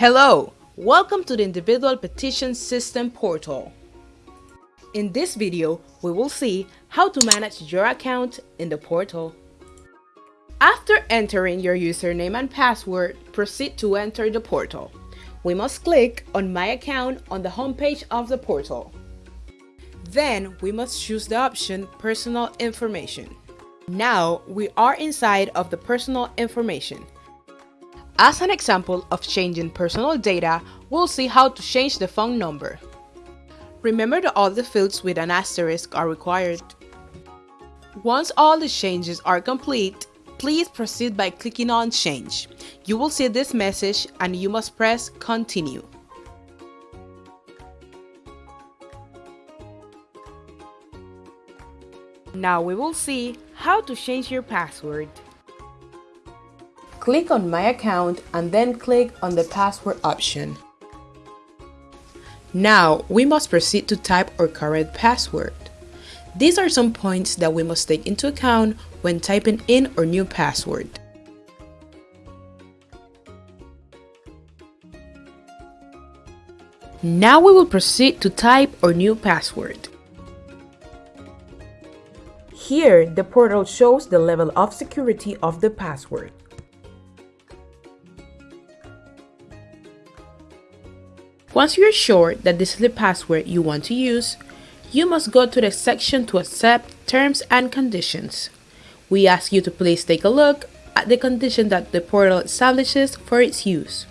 Hello, welcome to the Individual Petition System portal. In this video, we will see how to manage your account in the portal. After entering your username and password, proceed to enter the portal. We must click on My Account on the homepage of the portal. Then we must choose the option Personal Information. Now we are inside of the personal information. As an example of changing personal data, we'll see how to change the phone number. Remember that all the fields with an asterisk are required. Once all the changes are complete, please proceed by clicking on Change. You will see this message and you must press Continue. Now we will see how to change your password. Click on My Account and then click on the Password option. Now, we must proceed to type our current password. These are some points that we must take into account when typing in our new password. Now we will proceed to type our new password. Here, the portal shows the level of security of the password. Once you're sure that this is the password you want to use, you must go to the section to accept terms and conditions. We ask you to please take a look at the condition that the portal establishes for its use.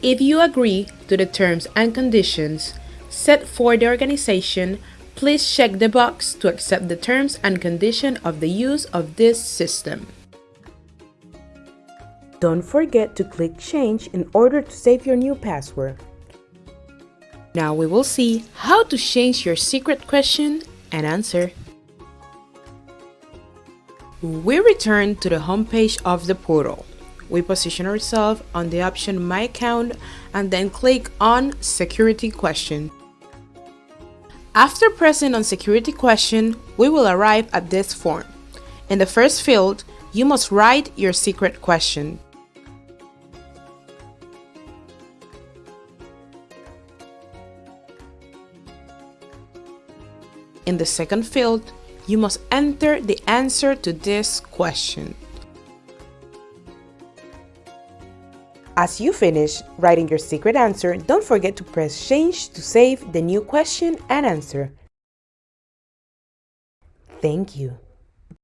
If you agree to the terms and conditions set for the organization, please check the box to accept the terms and condition of the use of this system. Don't forget to click change in order to save your new password. Now we will see how to change your secret question and answer. We return to the homepage of the portal. We position ourselves on the option My Account and then click on Security Question. After pressing on Security Question, we will arrive at this form. In the first field, you must write your secret question. In the second field, you must enter the answer to this question. As you finish writing your secret answer, don't forget to press change to save the new question and answer. Thank you.